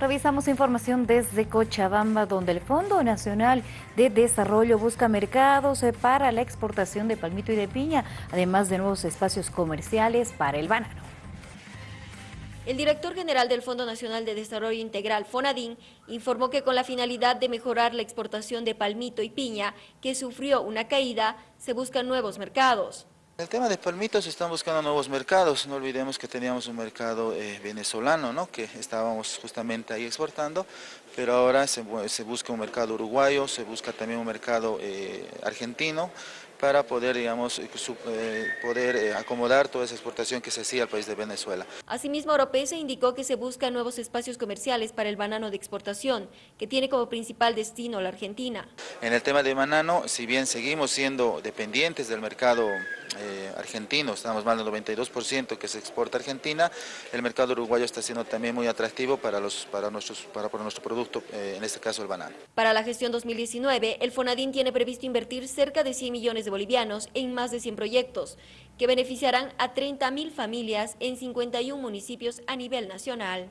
Revisamos información desde Cochabamba, donde el Fondo Nacional de Desarrollo busca mercados eh, para la exportación de palmito y de piña, además de nuevos espacios comerciales para el banano. El director general del Fondo Nacional de Desarrollo Integral, FONADIN, informó que con la finalidad de mejorar la exportación de palmito y piña, que sufrió una caída, se buscan nuevos mercados. El tema de palmitos están buscando nuevos mercados, no olvidemos que teníamos un mercado eh, venezolano, ¿no? que estábamos justamente ahí exportando, pero ahora se, busca un mercado uruguayo, se busca también un mercado eh, argentino, para poder, digamos, eh, poder acomodar toda esa exportación que se hacía al país de Venezuela. Asimismo, Oropesa indicó que se buscan nuevos espacios comerciales para el banano de exportación, que tiene como principal destino la Argentina. En el tema de banano, si bien seguimos siendo dependientes del mercado eh, argentino, estamos más del 92% que se exporta a Argentina, el mercado uruguayo está siendo también muy atractivo para, los, para, nuestros, para, nuestro producto, eh, en este caso el banano. Para la gestión 2019, el FONADIN tiene previsto invertir cerca de 100 millones de bolivianos en más de 100 proyectos, que beneficiarán a 30 mil familias en 51 municipios a nivel nacional.